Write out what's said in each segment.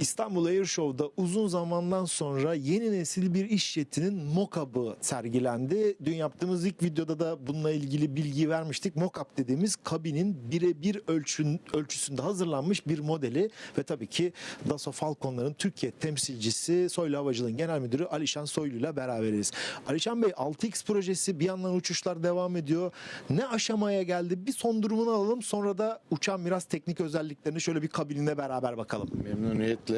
İstanbul Air Show'da uzun zamandan sonra yeni nesil bir iş jetinin mock-up'ı sergilendi. Dün yaptığımız ilk videoda da bununla ilgili bilgi vermiştik. Mock-up dediğimiz kabinin birebir ölçüsünde hazırlanmış bir modeli ve tabii ki Dassault Falcon'ların Türkiye temsilcisi Soylu Havacılığın Genel Müdürü Alişan Soylu ile beraberiz. Alişan Bey 6X projesi bir yandan uçuşlar devam ediyor. Ne aşamaya geldi? Bir son durumunu alalım sonra da uçağın biraz teknik özelliklerini şöyle bir kabinine beraber bakalım. Memnuniyetle.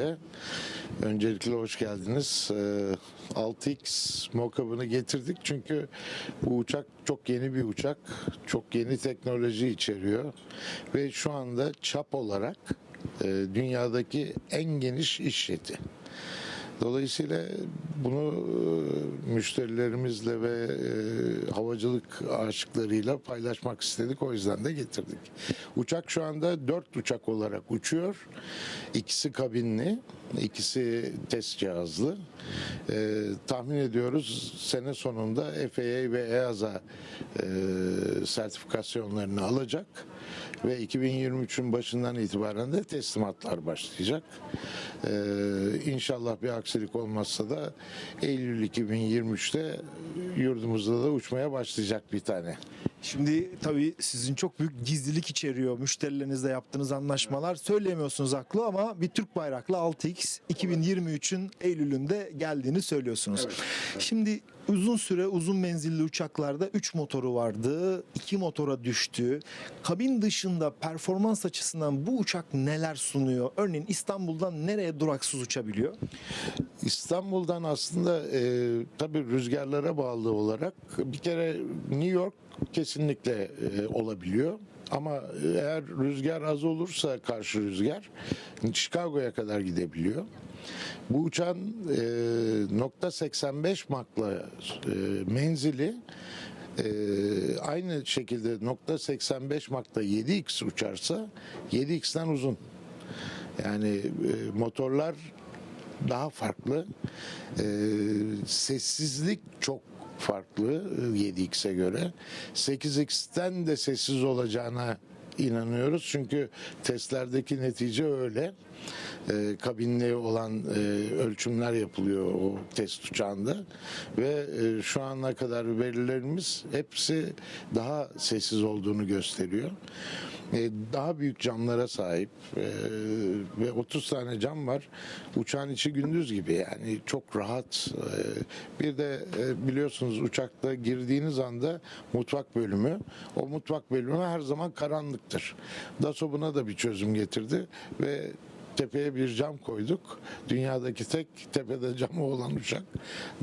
Öncelikle hoş geldiniz. Ee, 6X mockup'ını getirdik çünkü bu uçak çok yeni bir uçak. Çok yeni teknoloji içeriyor. Ve şu anda çap olarak e, dünyadaki en geniş iş jeti. Dolayısıyla bunu e, müşterilerimizle ve e, havacılık aşıklarıyla paylaşmak istedik. O yüzden de getirdik. Uçak şu anda dört uçak olarak uçuyor. İkisi kabinli, ikisi test cihazlı. E, tahmin ediyoruz sene sonunda FAA ve EASA e, sertifikasyonlarını alacak ve 2023'ün başından itibaren de teslimatlar başlayacak. Ee, inşallah bir aksilik olmazsa da Eylül 2023'te yurdumuzda da uçmaya başlayacak bir tane. Şimdi tabii sizin çok büyük gizlilik içeriyor müşterilerinizle yaptığınız anlaşmalar. Söyleyemiyorsunuz haklı ama bir Türk bayraklı 6X 2023'ün Eylül'ünde geldiğini söylüyorsunuz. Şimdi uzun süre uzun menzilli uçaklarda 3 motoru vardı. 2 motora düştü. Kabin dışında performans açısından bu uçak neler sunuyor? Örneğin İstanbul'dan nereye duraksız uçabiliyor? İstanbul'dan aslında e, tabii rüzgarlara bağlı olarak bir kere New York kesinlikle e, olabiliyor. Ama eğer rüzgar az olursa karşı rüzgar Chicago'ya kadar gidebiliyor. Bu uçağın e, nokta 85 makla e, menzili e, aynı şekilde nokta 85 makta 7x uçarsa 7x'ten uzun. Yani e, motorlar daha farklı. Ee, sessizlik çok farklı e, 7x'e göre. 8x'ten de sessiz olacağına inanıyoruz. Çünkü testlerdeki netice öyle. Ee, kabinli olan e, ölçümler yapılıyor o test uçağında ve e, şu ana kadar verilerimiz hepsi daha sessiz olduğunu gösteriyor. E, daha büyük camlara sahip e, ve 30 tane cam var. Uçağın içi gündüz gibi yani çok rahat. E, bir de biliyorsunuz uçakta girdiğiniz anda mutfak bölümü, o mutfak bölümü her zaman karanlıktır. Dassault buna da bir çözüm getirdi ve tepeye bir cam koyduk. Dünyadaki tek tepede camı olan uçak.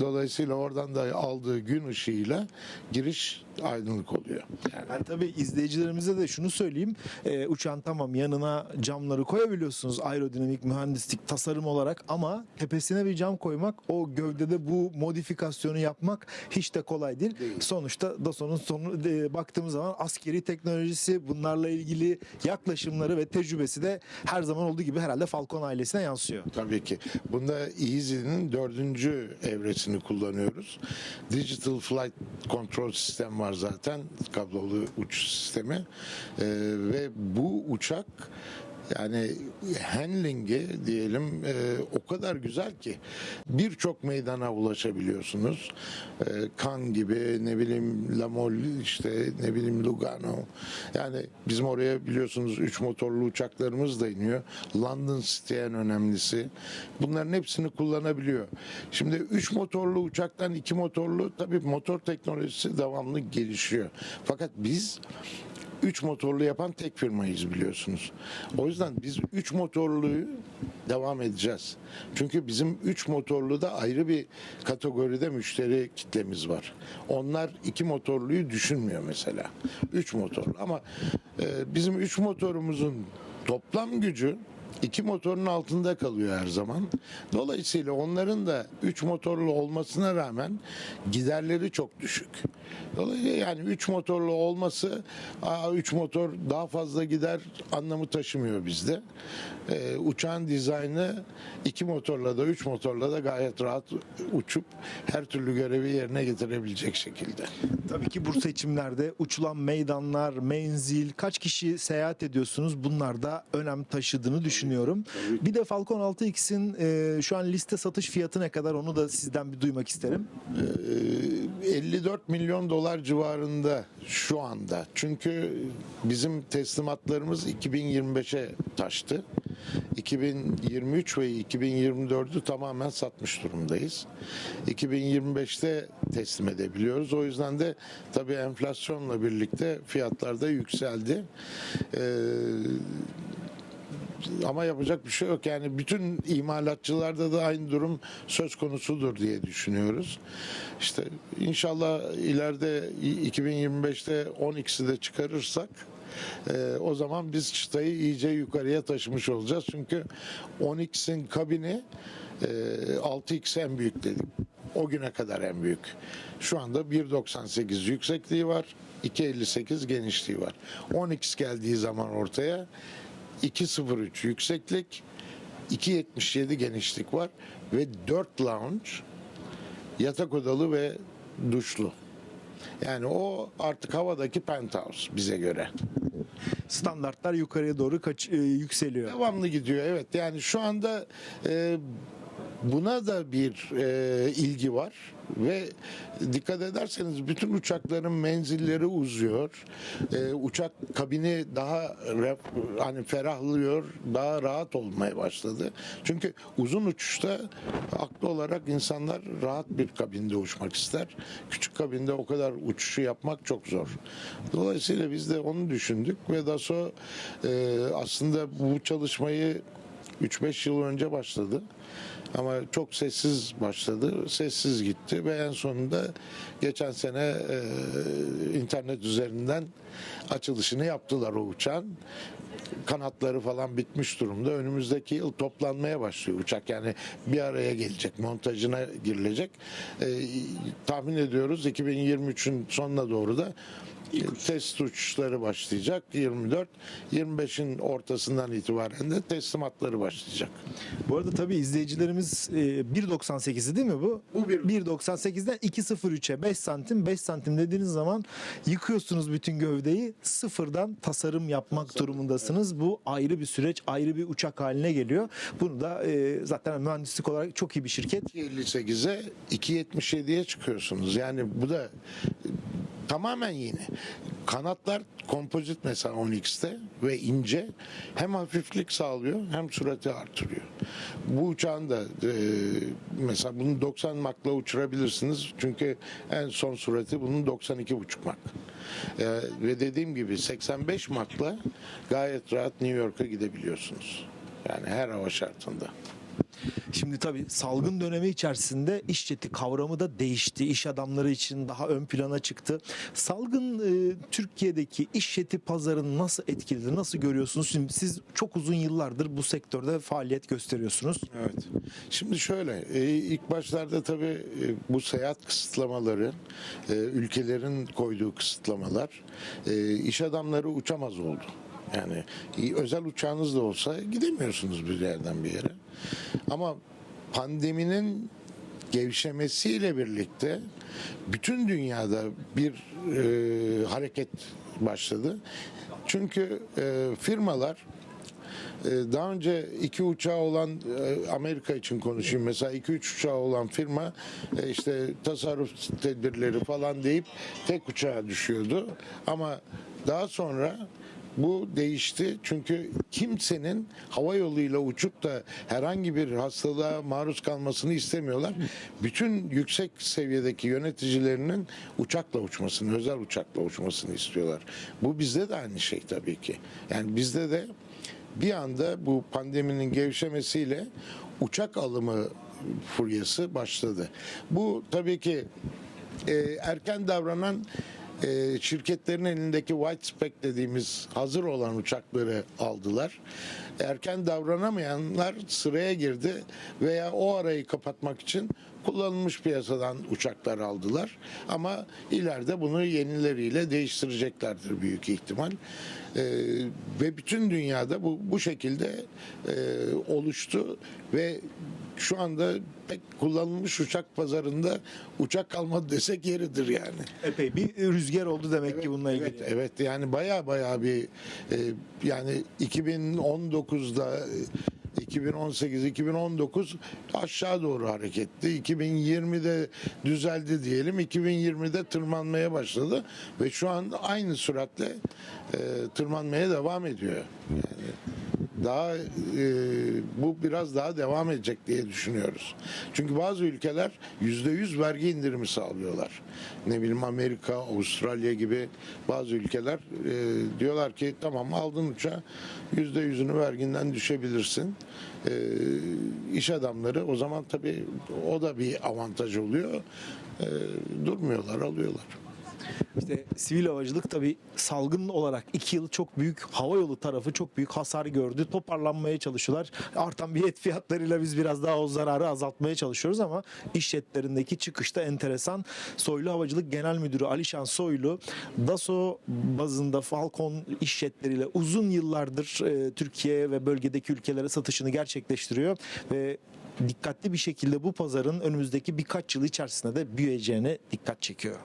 Dolayısıyla oradan da aldığı gün ışığıyla giriş aydınlık oluyor. Yani Ben tabii izleyicilerimize de şunu söyleyeyim. Ee, uçağın tamam yanına camları koyabiliyorsunuz aerodinamik mühendislik tasarım olarak ama tepesine bir cam koymak o gövdede bu modifikasyonu yapmak hiç de kolay değil. Sonuçta DASO'nun sonu e, baktığımız zaman askeri teknolojisi bunlarla ilgili yaklaşımları ve tecrübesi de her zaman olduğu gibi herhalde Falcon ailesine yansıyor. Tabii ki. Bunda Easy'nin dördüncü evresini kullanıyoruz. Digital Flight Control sistem var zaten. Kablolu uçuş sistemi. Ee, ve bu uçak yani handling'i diyelim e, o kadar güzel ki birçok meydana ulaşabiliyorsunuz. E, Cannes gibi ne bileyim La Mole işte ne bileyim Lugano. Yani bizim oraya biliyorsunuz 3 motorlu uçaklarımız da iniyor. London City en önemlisi. Bunların hepsini kullanabiliyor. Şimdi 3 motorlu uçaktan 2 motorlu tabii motor teknolojisi devamlı gelişiyor. Fakat biz 3 motorlu yapan tek firmayız biliyorsunuz. O yüzden biz 3 motorluyu devam edeceğiz. Çünkü bizim 3 motorlu da ayrı bir kategoride müşteri kitlemiz var. Onlar 2 motorluyu düşünmüyor mesela. 3 motorlu ama e, bizim 3 motorumuzun toplam gücü iki motorun altında kalıyor her zaman. Dolayısıyla onların da 3 motorlu olmasına rağmen giderleri çok düşük. Dolayısıyla yani 3 motorlu olması 3 motor daha fazla gider anlamı taşımıyor bizde. Ee, uçağın dizaynı iki motorla da 3 motorla da gayet rahat uçup her türlü görevi yerine getirebilecek şekilde. Tabii ki bu seçimlerde uçulan meydanlar, menzil, kaç kişi seyahat ediyorsunuz bunlar da önem taşıdığını düşünüyorum. Düşünüyorum. Bir de Falcon 6X'in e, şu an liste satış fiyatı ne kadar onu da sizden bir duymak isterim. Ee, 54 milyon dolar civarında şu anda. Çünkü bizim teslimatlarımız 2025'e taştı. 2023 ve 2024'ü tamamen satmış durumdayız. 2025'te teslim edebiliyoruz. O yüzden de tabii enflasyonla birlikte fiyatlar da yükseldi. Ee, ama yapacak bir şey yok. Yani bütün imalatçılarda da aynı durum söz konusudur diye düşünüyoruz. İşte inşallah ileride 2025'te 10x'i de çıkarırsak e, o zaman biz çıtayı iyice yukarıya taşımış olacağız. Çünkü 10x'in kabini e, 6x en büyük dedik. O güne kadar en büyük. Şu anda 1.98 yüksekliği var. 2.58 genişliği var. 10x geldiği zaman ortaya 2.03 yükseklik, 2.77 genişlik var ve 4 lounge yatak odalı ve duşlu. Yani o artık havadaki penthouse bize göre. Standartlar yukarıya doğru kaç, e, yükseliyor. Devamlı gidiyor evet. Yani şu anda e, buna da bir e, ilgi var ve dikkat ederseniz bütün uçakların menzilleri uzuyor. E, uçak kabini daha hani ferahlıyor, daha rahat olmaya başladı. Çünkü uzun uçuşta haklı olarak insanlar rahat bir kabinde uçmak ister. Küçük kabinde o kadar uçuşu yapmak çok zor. Dolayısıyla biz de onu düşündük ve DASO e, aslında bu çalışmayı 3-5 yıl önce başladı. Ama çok sessiz başladı, sessiz gitti ve en sonunda geçen sene e, internet üzerinden açılışını yaptılar o uçağın. Kanatları falan bitmiş durumda. Önümüzdeki yıl toplanmaya başlıyor uçak. Yani bir araya gelecek, montajına girilecek. E, tahmin ediyoruz 2023'ün sonuna doğru da test uçuşları başlayacak 24 25'in ortasından itibaren de teslimatları başlayacak. Bu arada tabii izleyicilerimiz e, 1.98'i değil mi bu? Bu bir- 1.98'den 2.03'e 5 santim 5 santim dediğiniz zaman yıkıyorsunuz bütün gövdeyi sıfırdan tasarım yapmak durumundasınız. Bu ayrı bir süreç ayrı bir uçak haline geliyor. Bunu da e, zaten mühendislik olarak çok iyi bir şirket 2.58'e 2.77'ye çıkıyorsunuz. Yani bu da tamamen yeni. Kanatlar kompozit mesela 10X'te ve ince hem hafiflik sağlıyor hem sürati artırıyor. Bu uçağın da e, mesela bunu 90 makla uçurabilirsiniz. Çünkü en son sürati bunun 92,5 mak. E, ve dediğim gibi 85 makla gayet rahat New York'a gidebiliyorsunuz. Yani her hava şartında. Şimdi tabii salgın dönemi içerisinde iş jeti kavramı da değişti. İş adamları için daha ön plana çıktı. Salgın e, Türkiye'deki iş jeti pazarını nasıl etkiledi? Nasıl görüyorsunuz? Şimdi siz çok uzun yıllardır bu sektörde faaliyet gösteriyorsunuz. Evet. Şimdi şöyle, e, ilk başlarda tabii e, bu seyahat kısıtlamaları, e, ülkelerin koyduğu kısıtlamalar, e, iş adamları uçamaz oldu. Yani özel uçağınız da olsa gidemiyorsunuz bir yerden bir yere. Ama pandeminin gevşemesiyle birlikte bütün dünyada bir e, hareket başladı. Çünkü e, firmalar ee, Daha önce iki uçağı olan e, Amerika için konuşayım mesela iki üç uçağı olan firma e, işte tasarruf tedbirleri falan deyip tek uçağa düşüyordu. Ama daha sonra bu değişti çünkü kimsenin hava yoluyla uçup da herhangi bir hastalığa maruz kalmasını istemiyorlar. Bütün yüksek seviyedeki yöneticilerinin uçakla uçmasını, özel uçakla uçmasını istiyorlar. Bu bizde de aynı şey tabii ki. Yani bizde de bir anda bu pandeminin gevşemesiyle uçak alımı furyası başladı. Bu tabii ki e, erken davranan e, şirketlerin elindeki white spec dediğimiz hazır olan uçakları aldılar. Erken davranamayanlar sıraya girdi veya o arayı kapatmak için kullanılmış piyasadan uçaklar aldılar. Ama ileride bunu yenileriyle değiştireceklerdir büyük ihtimal. Ee, ve bütün dünyada bu bu şekilde e, oluştu ve şu anda pek kullanılmış uçak pazarında uçak kalmadı desek yeridir yani. Epey bir rüzgar oldu demek ki bununla ilgili. Evet, evet yani baya baya bir e, yani 2019'da e, 2018-2019 aşağı doğru hareketti. 2020'de düzeldi diyelim. 2020'de tırmanmaya başladı ve şu an aynı süratle e, tırmanmaya devam ediyor. Yani daha e, bu biraz daha devam edecek diye düşünüyoruz. Çünkü bazı ülkeler yüzde yüz vergi indirimi sağlıyorlar. Ne bileyim Amerika, Avustralya gibi bazı ülkeler e, diyorlar ki tamam aldın uçağı yüzde yüzünü verginden düşebilirsin. E, iş adamları o zaman tabii o da bir avantaj oluyor. E, durmuyorlar, alıyorlar. İşte sivil havacılık tabii salgın olarak iki yıl çok büyük hava yolu tarafı çok büyük hasar gördü. Toparlanmaya çalışıyorlar. Artan bilet fiyatlarıyla biz biraz daha o zararı azaltmaya çalışıyoruz ama iş jetlerindeki çıkışta enteresan. Soylu Havacılık Genel Müdürü Alişan Soylu DASO bazında Falcon iş jetleriyle uzun yıllardır e, Türkiye ve bölgedeki ülkelere satışını gerçekleştiriyor ve dikkatli bir şekilde bu pazarın önümüzdeki birkaç yıl içerisinde de büyüyeceğine dikkat çekiyor.